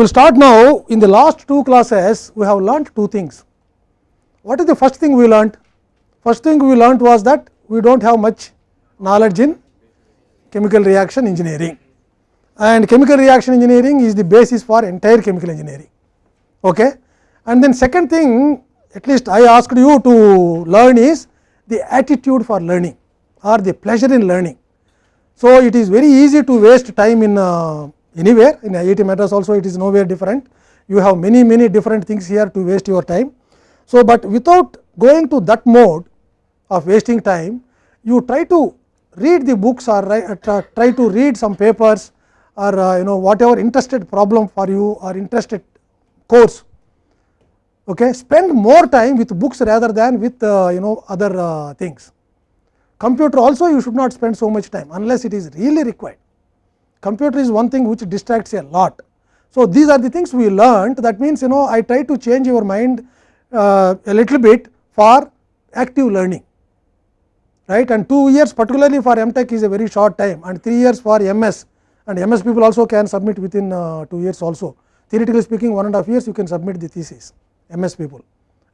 will start now in the last two classes we have learnt two things. What is the first thing we learnt? First thing we learnt was that we do not have much knowledge in chemical reaction engineering and chemical reaction engineering is the basis for entire chemical engineering. Okay? And then second thing at least I asked you to learn is the attitude for learning or the pleasure in learning. So, it is very easy to waste time in uh, anywhere in IIT Madras also it is nowhere different. You have many many different things here to waste your time. So, but without going to that mode of wasting time, you try to read the books or try to read some papers or uh, you know whatever interested problem for you or interested course. Okay. Spend more time with books rather than with uh, you know other uh, things. Computer also you should not spend so much time unless it is really required computer is one thing which distracts a lot. So, these are the things we learned that means you know I try to change your mind uh, a little bit for active learning right and 2 years particularly for MTech is a very short time and 3 years for MS and MS people also can submit within uh, 2 years also theoretically speaking one and a half years you can submit the thesis MS people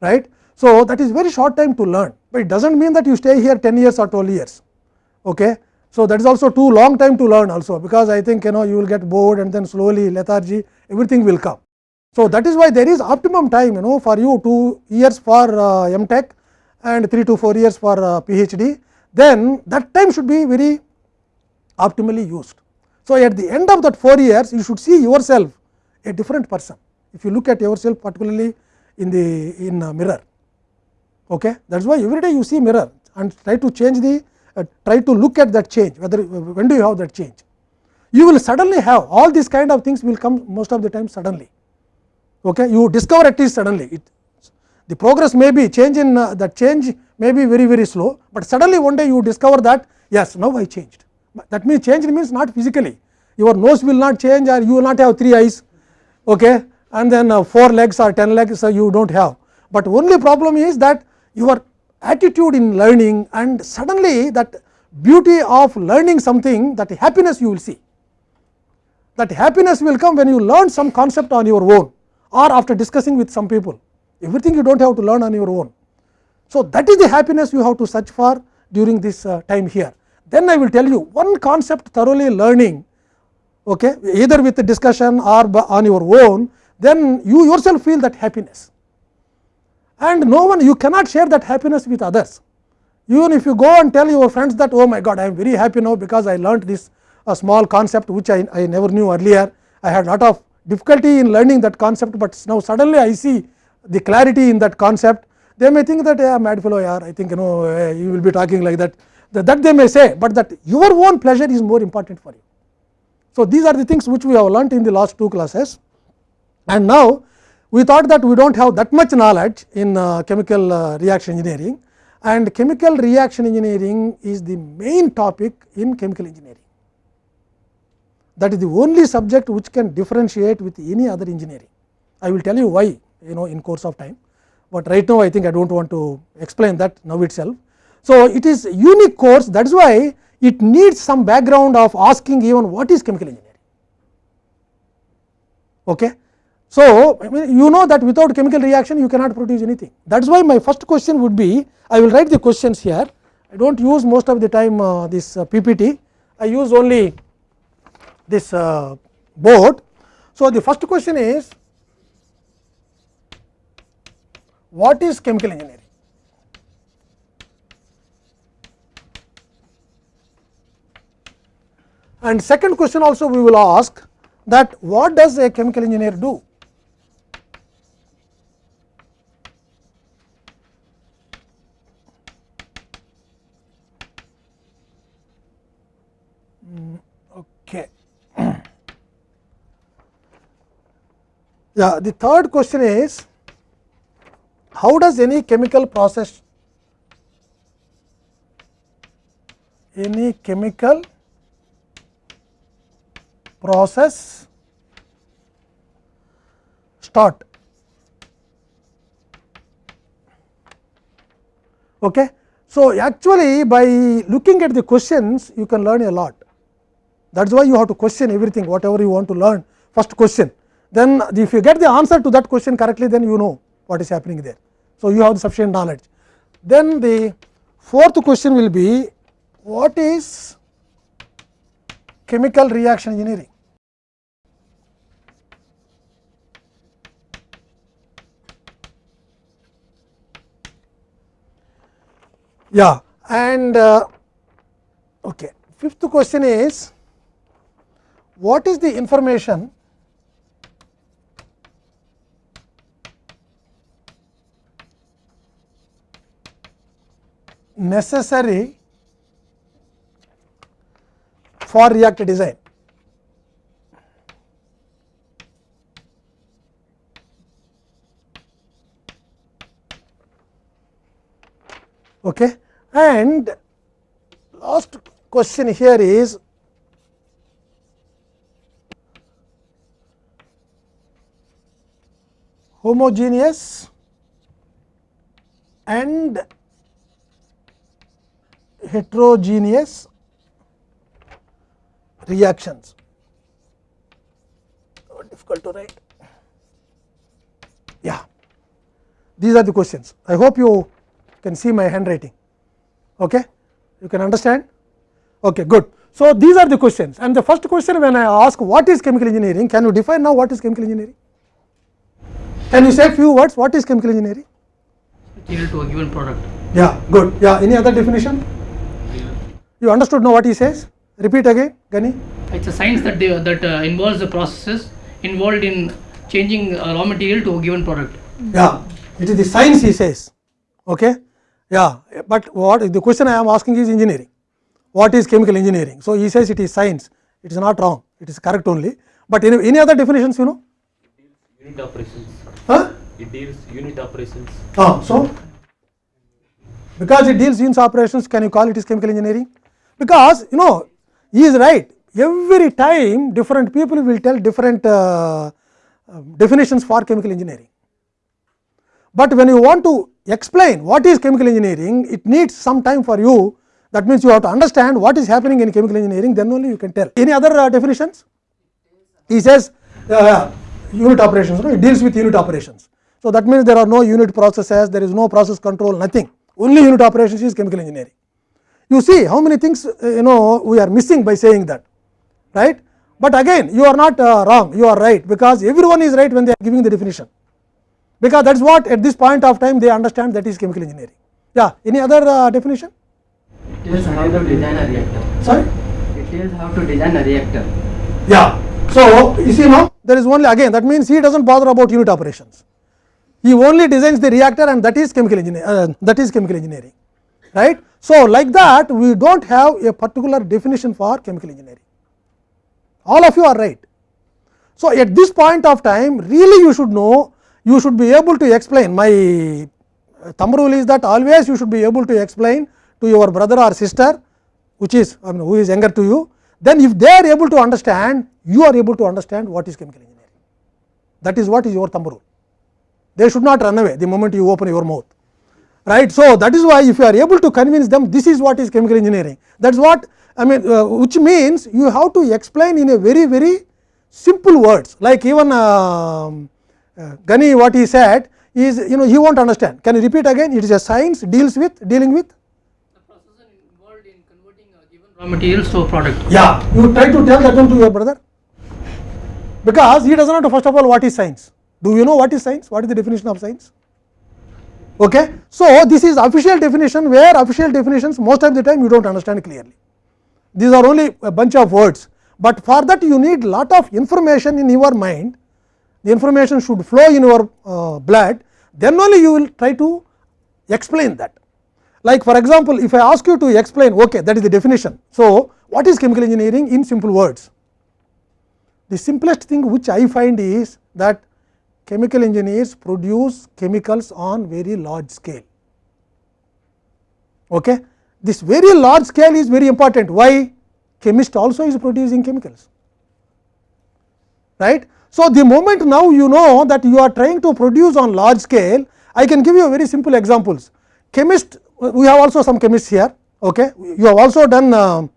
right. So, that is very short time to learn, but it does not mean that you stay here 10 years or 12 years. Okay. So, that is also too long time to learn also, because I think you know you will get bored and then slowly lethargy everything will come. So, that is why there is optimum time you know for you 2 years for uh, MTech and 3 to 4 years for uh, PhD, then that time should be very optimally used. So, at the end of that 4 years you should see yourself a different person, if you look at yourself particularly in the in mirror. Okay? That is why every day you see mirror and try to change the try to look at that change whether when do you have that change. You will suddenly have all these kind of things will come most of the time suddenly. Okay? You discover at least suddenly it, the progress may be change in uh, that change may be very very slow, but suddenly one day you discover that yes now I changed. That means change means not physically your nose will not change or you will not have 3 eyes okay? and then uh, 4 legs or 10 legs uh, you do not have, but only problem is that your attitude in learning and suddenly that beauty of learning something that happiness you will see. That happiness will come when you learn some concept on your own or after discussing with some people, everything you do not have to learn on your own. So, that is the happiness you have to search for during this uh, time here. Then I will tell you one concept thoroughly learning okay, either with the discussion or on your own, then you yourself feel that happiness and no one you cannot share that happiness with others. Even if you go and tell your friends that oh my god I am very happy now because I learnt this a small concept which I, I never knew earlier. I had lot of difficulty in learning that concept, but now suddenly I see the clarity in that concept. They may think that yeah, mad fellow yeah, I think you know uh, you will be talking like that. That they may say, but that your own pleasure is more important for you. So, these are the things which we have learnt in the last two classes and now we thought that we do not have that much knowledge in uh, chemical uh, reaction engineering and chemical reaction engineering is the main topic in chemical engineering. That is the only subject which can differentiate with any other engineering. I will tell you why you know in course of time, but right now I think I do not want to explain that now itself. So, it is unique course that is why it needs some background of asking even what is chemical engineering. Okay. So, you know that without chemical reaction you cannot produce anything that is why my first question would be I will write the questions here I do not use most of the time uh, this uh, PPT I use only this uh, board. So, the first question is what is chemical engineering? And second question also we will ask that what does a chemical engineer do? Yeah, the third question is how does any chemical process any chemical process start? Okay so actually by looking at the questions you can learn a lot. That is why you have to question everything whatever you want to learn. First question then if you get the answer to that question correctly then you know what is happening there. So, you have the sufficient knowledge. Then the fourth question will be what is chemical reaction engineering? Yeah, and uh, okay. fifth question is what is the information necessary for reactor design. Okay. And last question here is homogeneous and heterogeneous reactions. Difficult to write. Yeah, these are the questions. I hope you can see my handwriting. Okay, you can understand. Okay, good. So these are the questions, and the first question when I ask what is chemical engineering, can you define now what is chemical engineering? Can you say a few words? What is chemical engineering? To a given product. Yeah, good. Yeah, any other definition? You understood now what he says? Repeat again, Gani. It's a science that they, that uh, involves the processes involved in changing uh, raw material to a given product. Yeah, it is the science he says. Okay. Yeah, but what the question I am asking is engineering. What is chemical engineering? So he says it is science. It is not wrong. It is correct only. But any, any other definitions you know? Unit operations. Huh? It deals unit operations. Ah, so because it deals units operations, can you call it is chemical engineering? Because you know he is right. Every time different people will tell different uh, um, definitions for chemical engineering. But when you want to explain what is chemical engineering, it needs some time for you. That means you have to understand what is happening in chemical engineering, then only you can tell. Any other uh, definitions? He says uh, unit operations, no? it deals with unit operations. So that means there are no unit processes, there is no process control, nothing. Only unit operations is chemical engineering. You see how many things uh, you know we are missing by saying that, right? But again, you are not uh, wrong, you are right, because everyone is right when they are giving the definition because that is what at this point of time they understand that is chemical engineering. Yeah, any other uh, definition? It tells how to design a reactor. Sorry? It tells how to design a reactor. Yeah. So, you see now there is only again that means he does not bother about unit operations. He only designs the reactor and that is chemical engineering uh, that is chemical engineering right. So, like that we do not have a particular definition for chemical engineering all of you are right. So, at this point of time really you should know you should be able to explain my thumb rule is that always you should be able to explain to your brother or sister which is I mean, who is younger to you then if they are able to understand you are able to understand what is chemical engineering that is what is your thumb rule they should not run away the moment you open your mouth right so that is why if you are able to convince them this is what is chemical engineering that is what i mean uh, which means you have to explain in a very very simple words like even um, uh, Gani what he said is you know he won't understand. Can you repeat again? It is a science deals with dealing with. The process involved in converting a given raw materials to a product. Yeah, you try to tell that one to your brother because he does not know first of all what is science. Do you know what is science? What is the definition of science? Okay. So, this is official definition where official definitions most of the time you do not understand clearly. These are only a bunch of words, but for that you need lot of information in your mind the information should flow in your uh, blood, then only you will try to explain that. Like for example, if I ask you to explain, okay, that is the definition. So, what is chemical engineering in simple words? The simplest thing which I find is that chemical engineers produce chemicals on very large scale. Okay? This very large scale is very important. Why? Chemist also is producing chemicals, right? So, the moment now you know that you are trying to produce on large scale, I can give you very simple examples. Chemist, we have also some chemists here, okay. you have also done uh,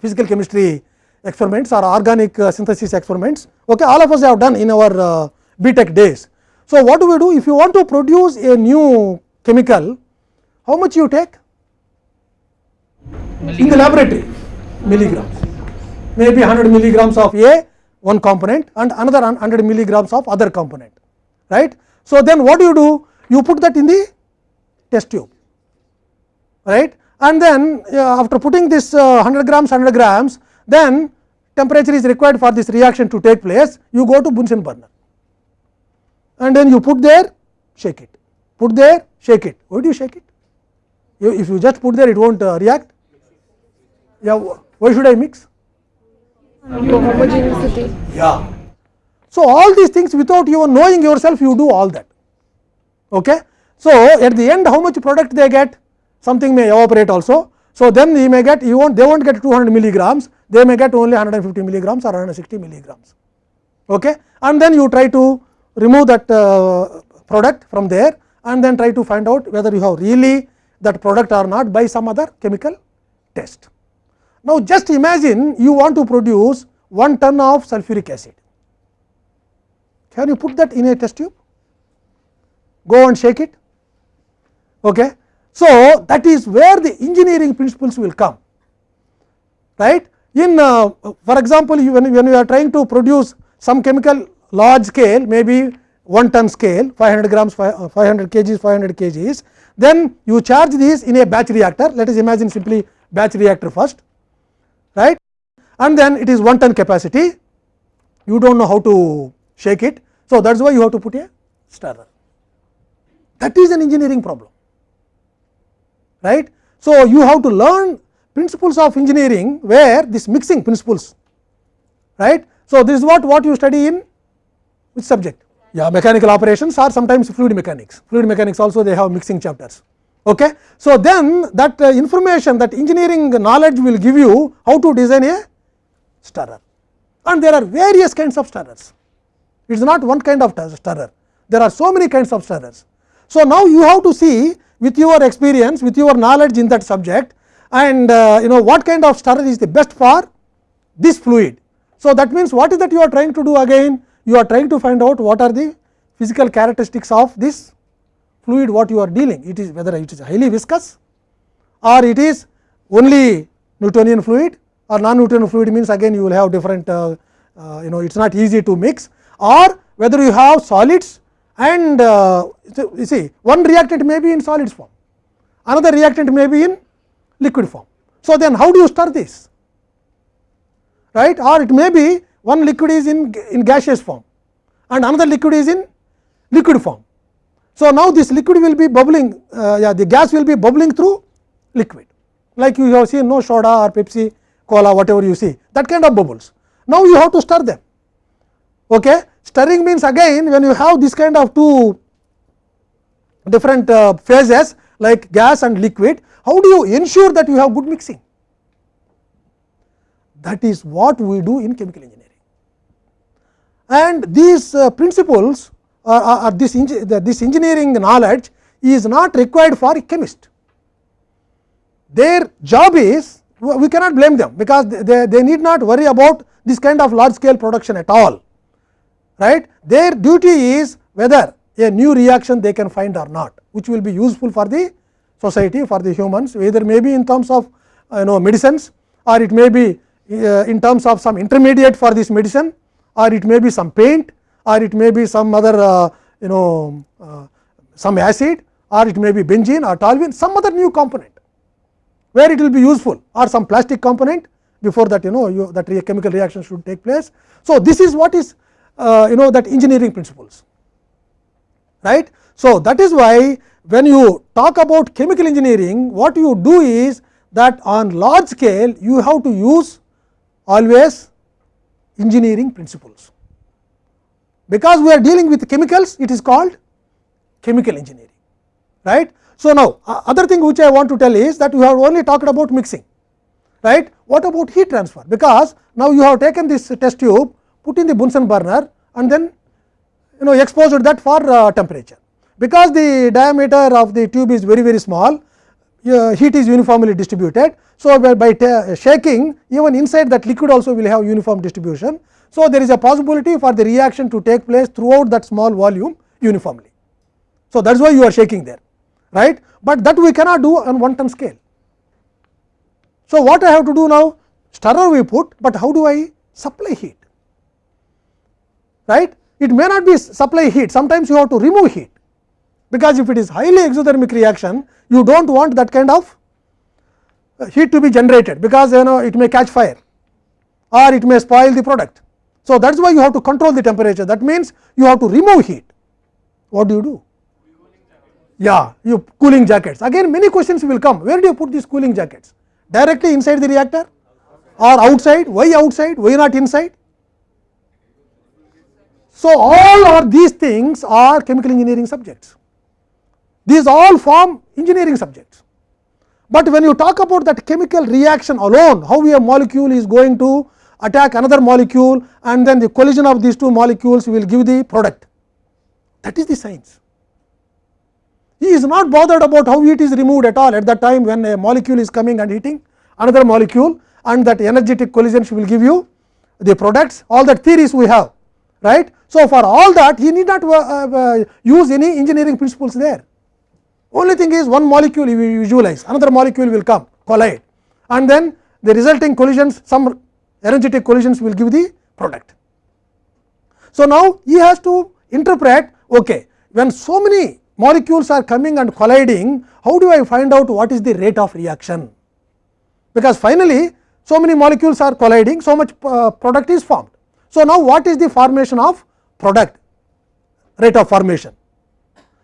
physical chemistry experiments or organic uh, synthesis experiments. Okay, all of us have done in our uh, BTech days. So, what do we do if you want to produce a new chemical, how much you take? In the laboratory, milligrams, maybe 100 milligrams of A one component and another 100 milligrams of other component, right. So, then what do you do? You put that in the test tube, right and then uh, after putting this uh, 100 grams 100 grams then temperature is required for this reaction to take place you go to Bunsen burner and then you put there shake it. Put there shake it. Why do you shake it? You, if you just put there it not uh, react? Yeah why should I mix? Homogeneity. yeah. So all these things without you knowing yourself you do all that. Okay? So at the end how much product they get? Something may evaporate also. So, then you may get you won't they won't get 200 milligrams. They may get only 150 milligrams or 160 milligrams. Okay? And then you try to remove that uh, product from there and then try to find out whether you have really that product or not by some other chemical test. Now, just imagine you want to produce 1 ton of sulfuric acid. Can you put that in a test tube? Go and shake it. Okay. So, that is where the engineering principles will come right. In uh, for example, you, when, when you are trying to produce some chemical large scale maybe 1 ton scale 500 grams 500 uh, kgs 500 kgs then you charge these in a batch reactor let us imagine simply batch reactor first right and then it is 1 ton capacity you do not know how to shake it. So, that is why you have to put a stirrer that is an engineering problem right. So, you have to learn principles of engineering where this mixing principles right. So, this is what what you study in which subject yeah mechanical operations or sometimes fluid mechanics fluid mechanics also they have mixing chapters. Okay. So, then that uh, information that engineering knowledge will give you how to design a stirrer and there are various kinds of stirrers it is not one kind of stirrer there are so many kinds of stirrers. So, now you have to see with your experience with your knowledge in that subject and uh, you know what kind of stirrer is the best for this fluid. So, that means what is that you are trying to do again you are trying to find out what are the physical characteristics of this fluid what you are dealing. It is whether it is highly viscous or it is only Newtonian fluid or non Newtonian fluid means again you will have different uh, uh, you know it is not easy to mix or whether you have solids and uh, you see one reactant may be in solids form, another reactant may be in liquid form. So, then how do you stir this? Right? Or it may be one liquid is in, in gaseous form and another liquid is in liquid form. So, now this liquid will be bubbling uh, yeah the gas will be bubbling through liquid like you have seen no soda or Pepsi, cola whatever you see that kind of bubbles. Now, you have to stir them okay Stirring means again when you have this kind of two different uh, phases like gas and liquid, how do you ensure that you have good mixing? That is what we do in chemical engineering. And these uh, principles or, or this, this engineering knowledge is not required for chemist. Their job is we cannot blame them because they, they need not worry about this kind of large scale production at all right. Their duty is whether a new reaction they can find or not, which will be useful for the society for the humans either may be in terms of you know medicines or it may be uh, in terms of some intermediate for this medicine or it may be some paint or it may be some other uh, you know uh, some acid or it may be benzene or toluene some other new component where it will be useful or some plastic component before that you know you, that chemical reaction should take place. So, this is what is uh, you know that engineering principles right. So, that is why when you talk about chemical engineering what you do is that on large scale you have to use always engineering principles. Because we are dealing with chemicals it is called chemical engineering right. So, now other thing which I want to tell is that we have only talked about mixing right. What about heat transfer because now you have taken this test tube put in the Bunsen burner and then you know exposed that for uh, temperature. Because the diameter of the tube is very very small uh, heat is uniformly distributed. So, by, by shaking even inside that liquid also will have uniform distribution. So, there is a possibility for the reaction to take place throughout that small volume uniformly. So, that is why you are shaking there right, but that we cannot do on 1 ton scale. So, what I have to do now stirrer we put, but how do I supply heat right. It may not be supply heat sometimes you have to remove heat because if it is highly exothermic reaction you do not want that kind of uh, heat to be generated because you know it may catch fire or it may spoil the product. So, that is why you have to control the temperature that means you have to remove heat what do you do? Yeah, you cooling jackets again many questions will come where do you put these cooling jackets directly inside the reactor or outside why outside why not inside so, all are these things are chemical engineering subjects. These all form engineering subjects. But when you talk about that chemical reaction alone, how a molecule is going to attack another molecule and then the collision of these two molecules will give the product. That is the science. He is not bothered about how it is removed at all at that time when a molecule is coming and hitting another molecule and that energetic collision will give you the products all that theories we have right. So, for all that he need not uh, uh, use any engineering principles there only thing is one molecule you visualize another molecule will come collide and then the resulting collisions some energetic collisions will give the product. So, now he has to interpret okay, when so many molecules are coming and colliding how do I find out what is the rate of reaction because finally, so many molecules are colliding so much uh, product is formed. So, now what is the formation of product rate of formation.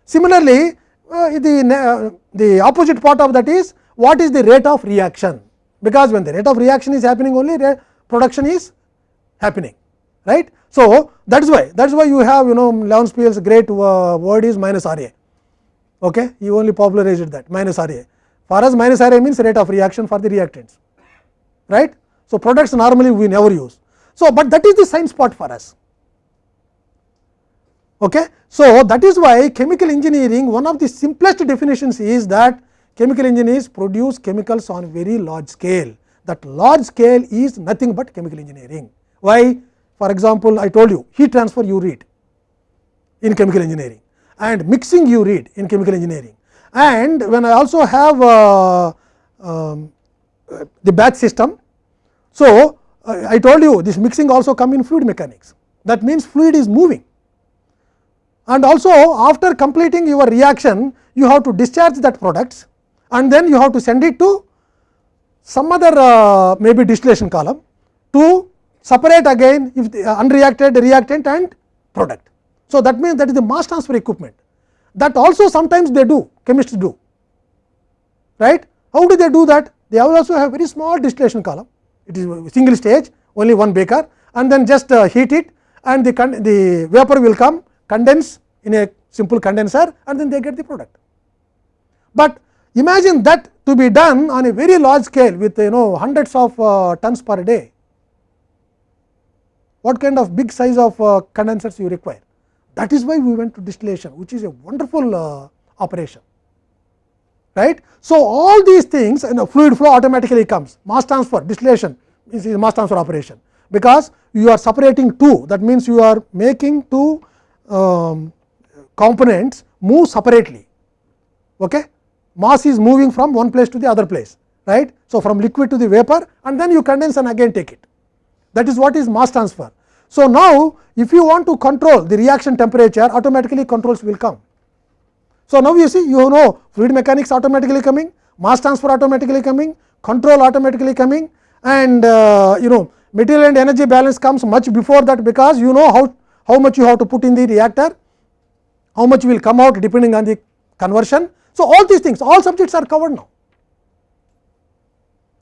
Similarly, uh, the, uh, the opposite part of that is what is the rate of reaction, because when the rate of reaction is happening only production is happening right. So, that is why that is why you have you know Leonspiel's great uh, word is minus R A okay. he only popularized that minus R A for us minus R A means rate of reaction for the reactants right. So, products normally we never use. So, but that is the science part for us Okay. So, that is why chemical engineering one of the simplest definitions is that chemical engineers produce chemicals on very large scale that large scale is nothing but chemical engineering. Why? For example, I told you heat transfer you read in chemical engineering and mixing you read in chemical engineering and when I also have uh, um, the batch system. So, uh, I told you this mixing also come in fluid mechanics that means fluid is moving and also after completing your reaction you have to discharge that products and then you have to send it to some other uh, maybe distillation column to separate again if the uh, unreacted reactant and product. So, that means that is the mass transfer equipment that also sometimes they do chemists do right. How do they do that? They also have very small distillation column it is single stage only one beaker and then just uh, heat it and the, the vapor will come condense in a simple condenser and then they get the product. But imagine that to be done on a very large scale with you know hundreds of uh, tons per day. What kind of big size of uh, condensers you require? That is why we went to distillation, which is a wonderful uh, operation. Right. So, all these things you know, fluid flow automatically comes mass transfer distillation is mass transfer operation, because you are separating two that means you are making two um, components move separately. Okay? Mass is moving from one place to the other place, right. So, from liquid to the vapor and then you condense and again take it. That is what is mass transfer. So, now if you want to control the reaction temperature automatically controls will come. So, now you see you know fluid mechanics automatically coming, mass transfer automatically coming, control automatically coming and uh, you know material and energy balance comes much before that because you know how how much you have to put in the reactor, how much will come out depending on the conversion. So, all these things all subjects are covered now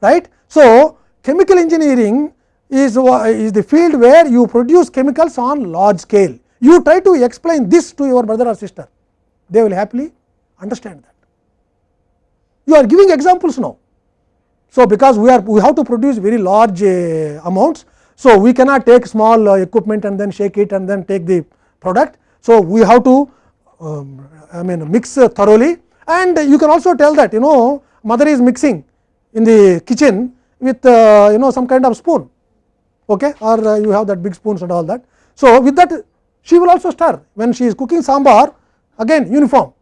right. So, chemical engineering is, is the field where you produce chemicals on large scale. You try to explain this to your brother or sister, they will happily understand that. You are giving examples now. So, because we are we have to produce very large uh, amounts, so, we cannot take small uh, equipment and then shake it and then take the product. So, we have to um, I mean mix uh, thoroughly and you can also tell that you know mother is mixing in the kitchen with uh, you know some kind of spoon okay, or uh, you have that big spoons and all that. So, with that she will also stir when she is cooking sambar again uniform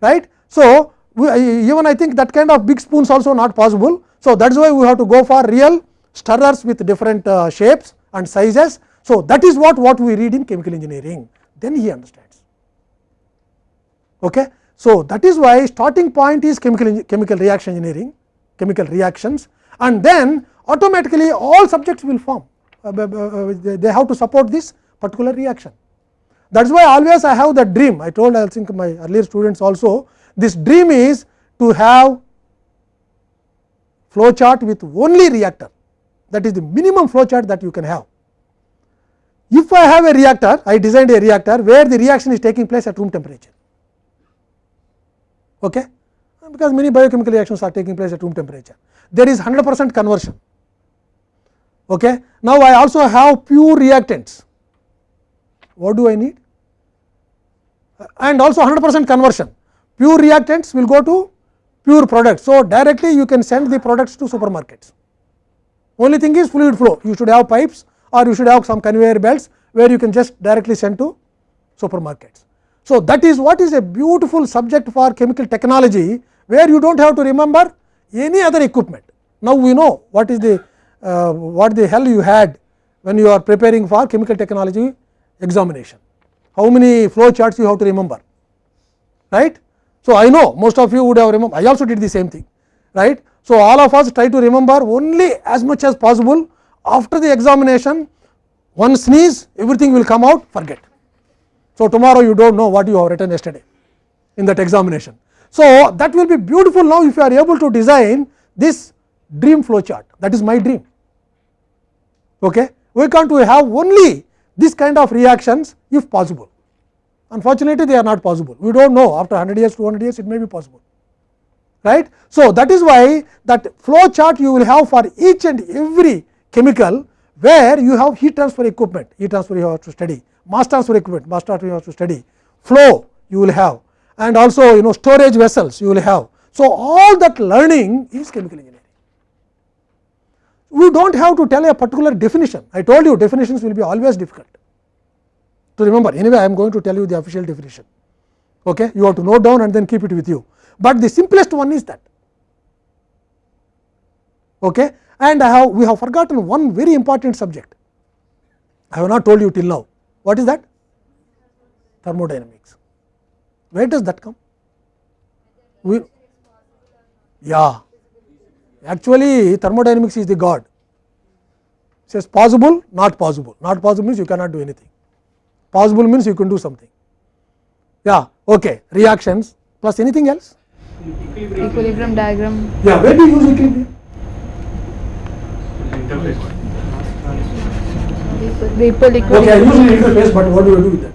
right. So, we, even I think that kind of big spoons also not possible. So, that is why we have to go for real stirrers with different uh, shapes and sizes. So, that is what, what we read in chemical engineering then he understands. Okay. So, that is why starting point is chemical, chemical reaction engineering, chemical reactions and then automatically all subjects will form, uh, uh, they have to support this particular reaction. That is why always I have that dream, I told I think my earlier students also, this dream is to have flow chart with only reactor, that is the minimum flow chart that you can have. If I have a reactor, I designed a reactor where the reaction is taking place at room temperature okay? because many biochemical reactions are taking place at room temperature. There is 100 percent conversion. Okay? Now, I also have pure reactants. What do I need? And also 100 percent conversion. Pure reactants will go to pure products. So, directly you can send the products to supermarkets. Only thing is fluid flow. You should have pipes or you should have some conveyor belts where you can just directly send to supermarkets. So, that is what is a beautiful subject for chemical technology, where you do not have to remember any other equipment. Now, we know what is the uh, what the hell you had when you are preparing for chemical technology examination. How many flow charts you have to remember, right. So, I know most of you would have remember, I also did the same thing, right. So, all of us try to remember only as much as possible after the examination, one sneeze everything will come out forget. So, tomorrow you do not know what you have written yesterday in that examination. So, that will be beautiful now if you are able to design this dream flow chart that is my dream. Okay. Why can't we have only this kind of reactions if possible? Unfortunately, they are not possible. We do not know after 100 years, 200 years it may be possible. Right. So, that is why that flow chart you will have for each and every chemical where you have heat transfer equipment, heat transfer you have to study mass transfer equipment, mass transfer you have to study, flow you will have and also you know storage vessels you will have. So, all that learning is chemical engineering. We do not have to tell a particular definition, I told you definitions will be always difficult to remember. Anyway, I am going to tell you the official definition. Okay? You have to note down and then keep it with you, but the simplest one is that. Okay? And I have we have forgotten one very important subject. I have not told you till now. What is that? Thermodynamics. Where does that come? We, yeah, actually thermodynamics is the god. says possible, not possible. Not possible means you cannot do anything. Possible means you can do something. Yeah, okay. Reactions plus anything else? Equilibrium diagram Yeah, where do you use equilibrium? vapor liquid Okay, I use in interface, but what do you do with that?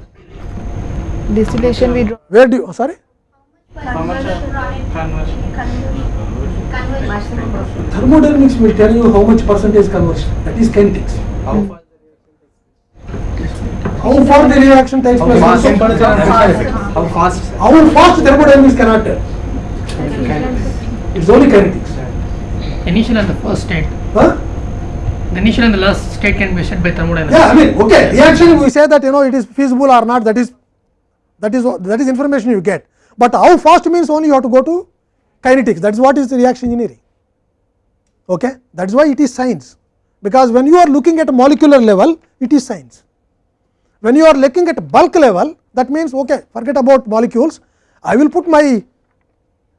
distillation we draw Where do you, oh, sorry? Thermodynamics will tell you how much percentage conversion, that is kinetics. How far the reaction takes place. How fast? How fast thermodynamics cannot tell. It is only kinetics. Initial and the first state. Huh? The initial and the last state can be set by thermodynamics. Yeah, I mean, okay, reaction we say that you know it is feasible or not, that is that is that is information you get. But how fast means only you have to go to kinetics. That is what is the reaction engineering. Okay, that is why it is science. Because when you are looking at a molecular level, it is science. When you are looking at bulk level, that means okay, forget about molecules. I will put my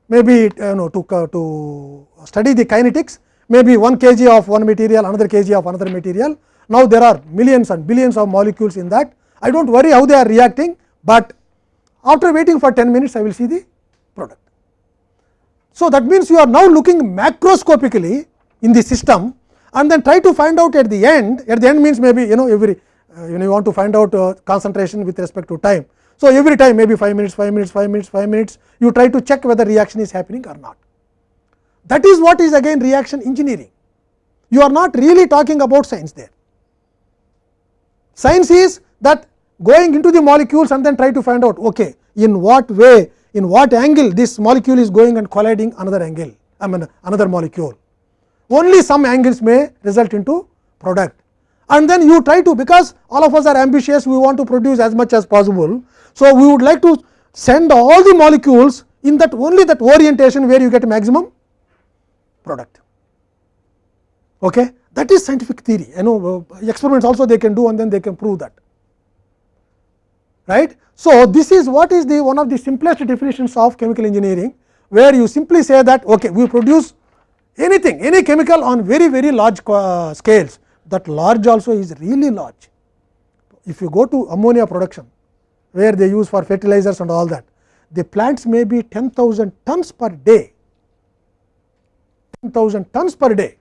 maybe you know to uh, to study the kinetics maybe 1 kg of one material another kg of another material. Now there are millions and billions of molecules in that. I don't worry how they are reacting but after waiting for 10 minutes i will see the product. So that means you are now looking macroscopically in the system and then try to find out at the end at the end means maybe you know every uh, you know you want to find out uh, concentration with respect to time so, every time maybe 5 minutes, 5 minutes, 5 minutes, 5 minutes you try to check whether reaction is happening or not. That is what is again reaction engineering. You are not really talking about science there. Science is that going into the molecules and then try to find out okay, in what way, in what angle this molecule is going and colliding another angle I mean another molecule. Only some angles may result into product and then you try to because all of us are ambitious we want to produce as much as possible. So, we would like to send all the molecules in that only that orientation where you get maximum product. Okay? That is scientific theory you know uh, experiments also they can do and then they can prove that right. So, this is what is the one of the simplest definitions of chemical engineering where you simply say that okay, we produce anything any chemical on very very large uh, scales that large also is really large. If you go to ammonia production where they use for fertilizers and all that the plants may be 10,000 tons per day. 10,000 tons per day.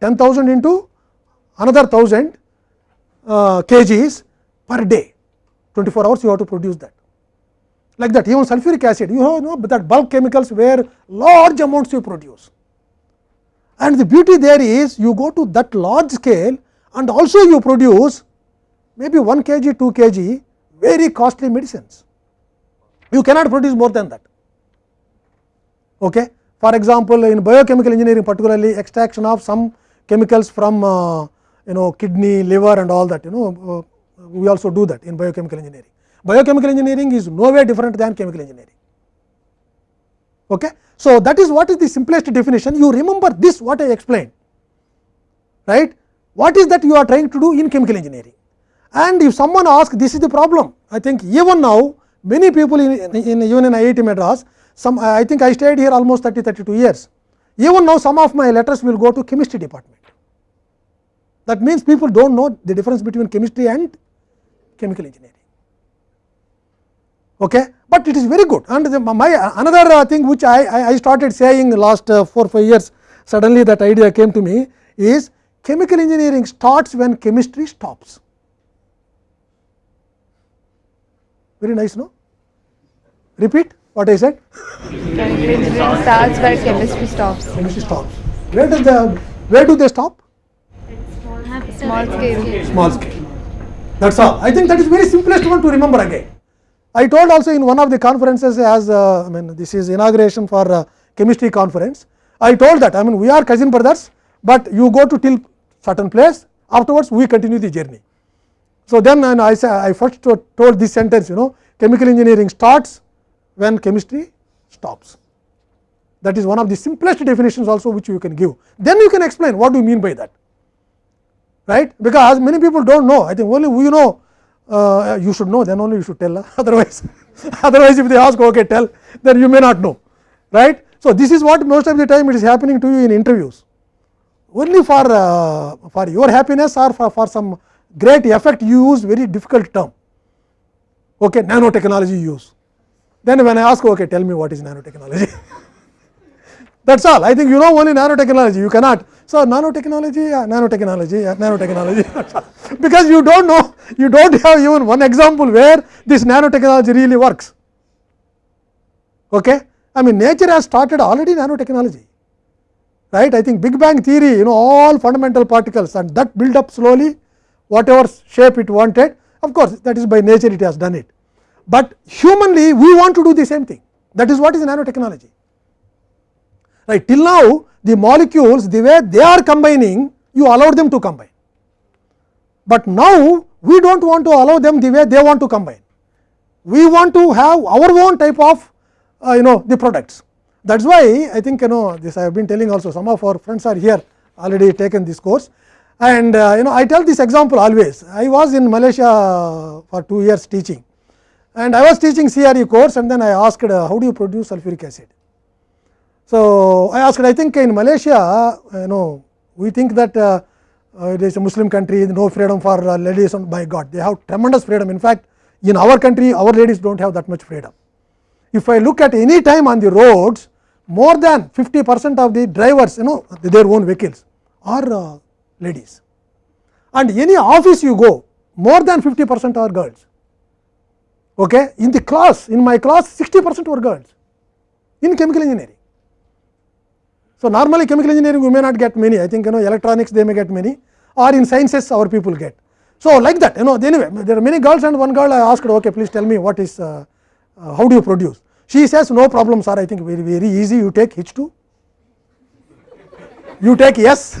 10,000 into another 1000 uh, kgs per day. 24 hours you have to produce that. Like that even sulfuric acid you have know that bulk chemicals where large amounts you produce and the beauty there is you go to that large scale and also you produce maybe 1 kg 2 kg very costly medicines you cannot produce more than that okay for example in biochemical engineering particularly extraction of some chemicals from uh, you know kidney liver and all that you know uh, we also do that in biochemical engineering. Biochemical engineering is no way different than chemical engineering. Okay. So, that is what is the simplest definition. You remember this what I explained. Right? What is that you are trying to do in chemical engineering? And if someone asks this is the problem. I think even now many people in, in even in IIT Madras some I think I stayed here almost 30 32 years. Even now some of my letters will go to chemistry department. That means people do not know the difference between chemistry and chemical engineering. Okay. But it is very good and the, my another uh, thing which I, I started saying last uh, 4 5 years suddenly that idea came to me is chemical engineering starts when chemistry stops. Very nice no? Repeat what I said? Chemical engineering starts where chemistry stops. Chemistry stops. Where does the where do they stop? Small scale. Small scale. That is all. I think that is very simplest one to remember again. I told also in one of the conferences as uh, I mean this is inauguration for uh, chemistry conference. I told that I mean we are cousin brothers, but you go to till certain place afterwards we continue the journey. So, then and I say I first told this sentence you know chemical engineering starts when chemistry stops. That is one of the simplest definitions also which you can give. Then you can explain what do you mean by that right because many people do not know I think only we know uh, you should know then only you should tell. Otherwise otherwise if they ask okay tell then you may not know right. So, this is what most of the time it is happening to you in interviews. Only for uh, for your happiness or for, for some great effect you use very difficult term. Okay nanotechnology use. Then when I ask okay tell me what is nanotechnology that is all I think you know only nanotechnology you cannot so, nanotechnology, uh, nanotechnology, uh, nanotechnology because you do not know, you do not have even one example where this nanotechnology really works. Okay? I mean nature has started already nanotechnology, right. I think Big Bang theory, you know all fundamental particles and that build up slowly whatever shape it wanted, of course, that is by nature it has done it. But humanly we want to do the same thing, that is what is nanotechnology. Right. Till now the molecules the way they are combining you allowed them to combine. But now we do not want to allow them the way they want to combine. We want to have our own type of uh, you know the products. That is why I think you know this I have been telling also some of our friends are here already taken this course and uh, you know I tell this example always. I was in Malaysia for 2 years teaching and I was teaching CRE course and then I asked uh, how do you produce sulfuric acid. So, I asked I think in Malaysia you know we think that uh, uh, it is a Muslim country no freedom for uh, ladies and by God they have tremendous freedom in fact in our country our ladies do not have that much freedom. If I look at any time on the roads more than 50 percent of the drivers you know their own vehicles are uh, ladies and any office you go more than 50 percent are girls. Okay. In the class in my class 60 percent were girls in chemical engineering. So, normally chemical engineering we may not get many I think you know electronics they may get many or in sciences our people get. So, like that you know anyway there are many girls and one girl I asked okay please tell me what is uh, uh, how do you produce. She says no problem sir I think very very easy you take H2 you take S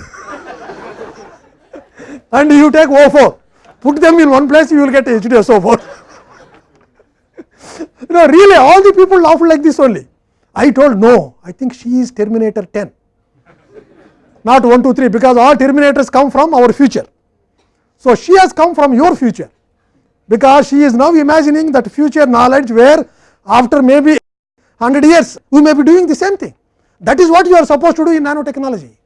and you take O4, put them in one place, you will get H2SO4. you know, really, all the people laughed like this only. I told no, I think she is Terminator 10, not 1, 2, 3, because all Terminators come from our future. So, she has come from your future, because she is now imagining that future knowledge where after maybe 100 years we may be doing the same thing. That is what you are supposed to do in nanotechnology.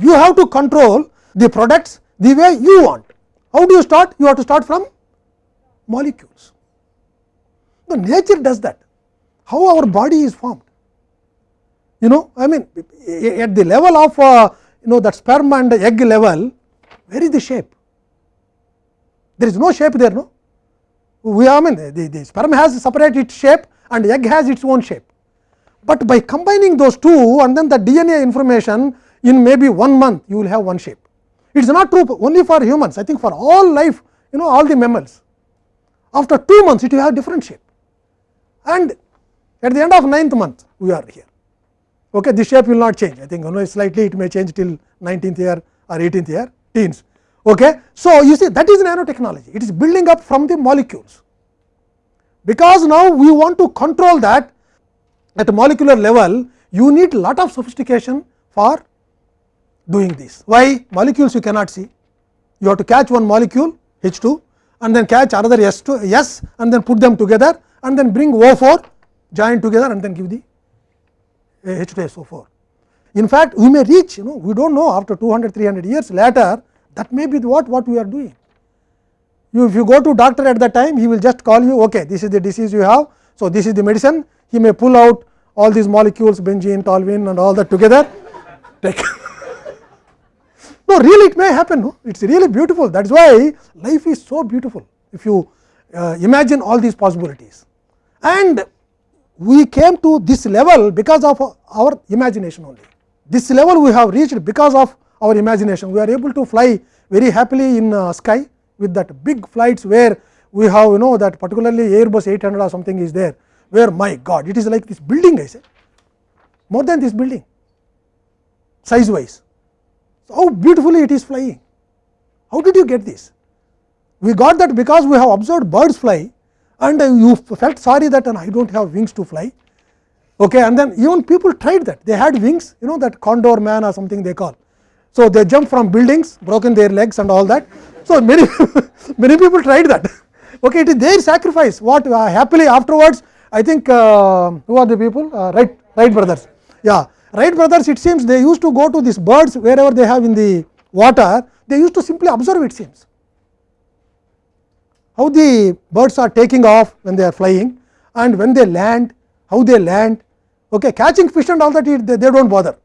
You have to control the products the way you want. How do you start? You have to start from molecules. The nature does that. How our body is formed? You know, I mean, at the level of uh, you know that sperm and egg level, where is the shape? There is no shape there, no. We I mean, the, the sperm has separate its shape and egg has its own shape. But by combining those two and then the DNA information in maybe one month, you will have one shape. It is not true only for humans, I think for all life, you know, all the mammals. After two months, it will have different shape. And at the end of ninth month, we are here. Okay, the shape will not change. I think know, slightly it may change till 19th year or 18th year, teens. Okay. So, you see that is nanotechnology, it is building up from the molecules. Because now we want to control that at a molecular level, you need lot of sophistication for doing this. Why? Molecules you cannot see. You have to catch one molecule H 2 and then catch another S 2 S and then put them together and then bring O 4 join together and then give the H 2 S O 4. In fact, we may reach you know we do not know after 200 300 years later that may be what what we are doing. You if you go to doctor at that time he will just call you okay this is the disease you have. So, this is the medicine he may pull out all these molecules benzene, toluene and all that together take no really it may happen no? it is really beautiful that is why life is so beautiful if you uh, imagine all these possibilities. And we came to this level because of our imagination only. This level we have reached because of our imagination. We are able to fly very happily in uh, sky with that big flights where we have you know that particularly Airbus 800 or something is there, where my God it is like this building I say more than this building size wise. So, how beautifully it is flying. How did you get this? We got that because we have observed birds fly and you felt sorry that and I do not have wings to fly. Okay, and then even people tried that. They had wings you know that condor man or something they call. So, they jump from buildings broken their legs and all that. So, many many people tried that. Okay, it is their sacrifice. What uh, happily afterwards I think uh, who are the people? Uh, right Wright brothers. Yeah. Wright brothers it seems they used to go to these birds wherever they have in the water. They used to simply observe it seems how the birds are taking off when they are flying and when they land how they land. Okay catching fish and all that they, they do not bother.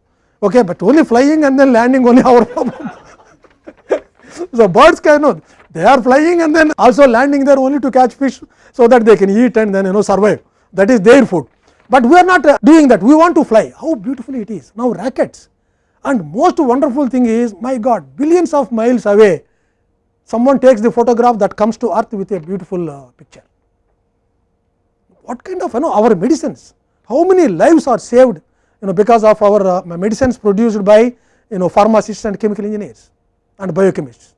Okay but only flying and then landing only our problem. So birds can know they are flying and then also landing there only to catch fish so that they can eat and then you know survive. That is their food. But we are not uh, doing that. We want to fly. How beautifully it is. Now rockets and most wonderful thing is my god billions of miles away someone takes the photograph that comes to earth with a beautiful uh, picture. What kind of you know our medicines, how many lives are saved you know because of our uh, medicines produced by you know pharmacists and chemical engineers and biochemists.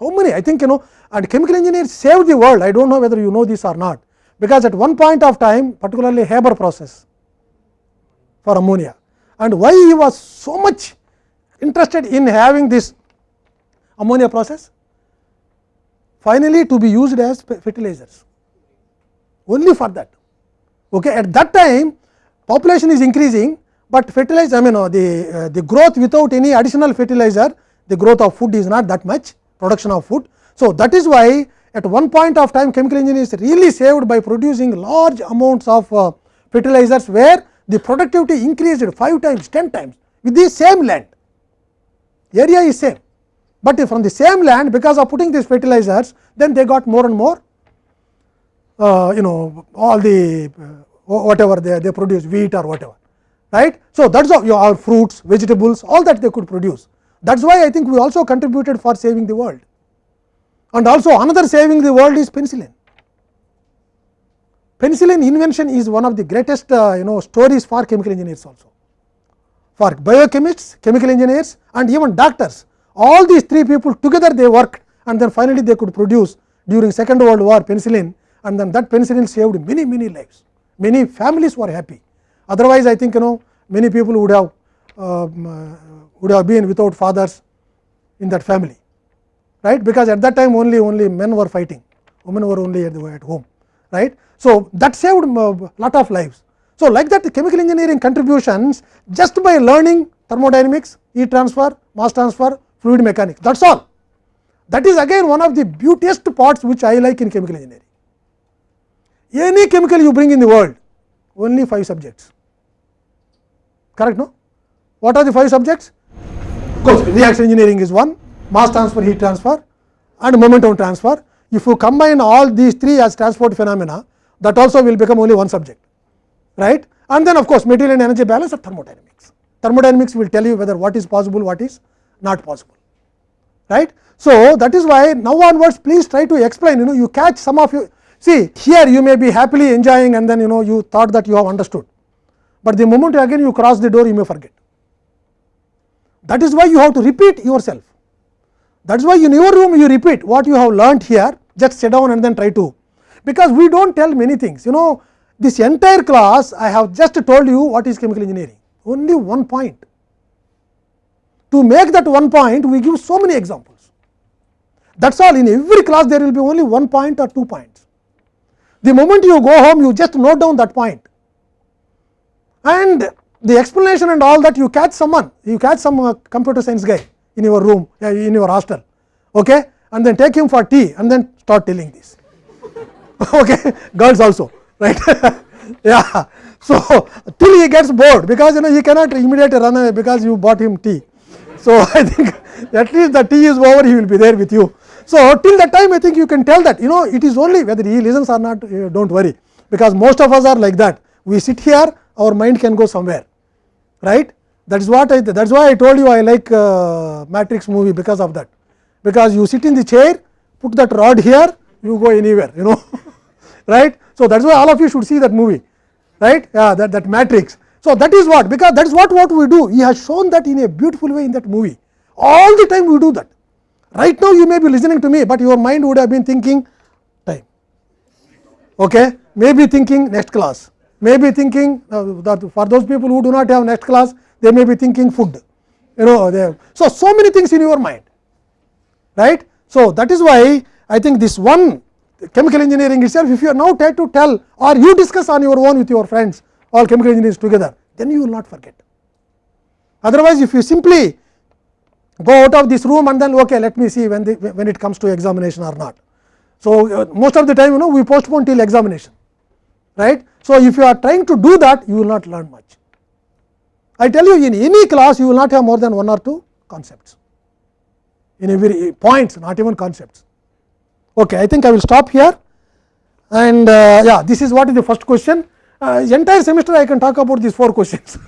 How many? I think you know and chemical engineers saved the world. I do not know whether you know this or not. Because at one point of time particularly Haber process for ammonia. And why he was so much interested in having this ammonia process finally to be used as fertilizers only for that. Okay. At that time population is increasing, but fertilizer I mean uh, the uh, the growth without any additional fertilizer the growth of food is not that much production of food. So, that is why at one point of time chemical engineering is really saved by producing large amounts of uh, fertilizers where the productivity increased 5 times 10 times with the same land area is same but from the same land because of putting these fertilizers then they got more and more uh, you know all the uh, whatever they, they produce wheat or whatever right. So, that is how your fruits vegetables all that they could produce that is why I think we also contributed for saving the world and also another saving the world is penicillin. Penicillin invention is one of the greatest uh, you know stories for chemical engineers also. for biochemists, chemical engineers and even doctors. All these three people together they worked and then finally they could produce during second world war penicillin and then that penicillin saved many many lives. Many families were happy. Otherwise, I think you know many people would have uh, would have been without fathers in that family, right? Because at that time only only men were fighting, women were only at, the, at home, right? So that saved a lot of lives. So like that the chemical engineering contributions just by learning thermodynamics, heat transfer, mass transfer, fluid mechanics, that is all. That is again one of the beautiest parts which I like in chemical engineering. Any chemical you bring in the world, only 5 subjects, correct no? What are the 5 subjects? Of course, reaction engineering is one, mass transfer, heat transfer and momentum transfer. If you combine all these three as transport phenomena, that also will become only one subject, right? And then of course, material and energy balance of thermodynamics. Thermodynamics will tell you whether what is possible, what is not possible, right. So, that is why now onwards please try to explain you know you catch some of you see here you may be happily enjoying and then you know you thought that you have understood, but the moment again you cross the door you may forget. That is why you have to repeat yourself. That is why in your room you repeat what you have learnt here just sit down and then try to, because we do not tell many things you know this entire class I have just told you what is chemical engineering only one point. To make that one point we give so many examples. That is all. In every class there will be only one point or two points. The moment you go home you just note down that point. And the explanation and all that you catch someone you catch some uh, computer science guy in your room uh, in your hostel okay? And then take him for tea and then start telling this. Okay? Girls also right? Yeah. So till he gets bored because you know he cannot immediately run away because you bought him tea so i think at least the tea is over he will be there with you. So till that time i think you can tell that you know it is only whether he listens or not uh, don't worry. Because most of us are like that. We sit here our mind can go somewhere. Right? That is what i that is why i told you i like uh, matrix movie because of that. Because you sit in the chair put that rod here you go anywhere you know. Right? So that is why all of you should see that movie. Right? Yeah that that matrix so that is what because that is what what we do. He has shown that in a beautiful way in that movie. All the time we do that. Right now you may be listening to me but your mind would have been thinking time. Okay? Maybe thinking next class. Maybe thinking uh, for those people who do not have next class they may be thinking food. You know they so so many things in your mind. Right? So that is why i think this one chemical engineering itself if you are now try to tell or you discuss on your own with your friends all chemical engineers together then you will not forget. Otherwise if you simply go out of this room and then okay let me see when the when it comes to examination or not. So uh, most of the time you know we postpone till examination right? So if you are trying to do that you will not learn much. I tell you in any class you will not have more than one or two concepts. In every points not even concepts. Okay i think i will stop here. And uh, yeah this is what is the first question uh, entire semester i can talk about these four questions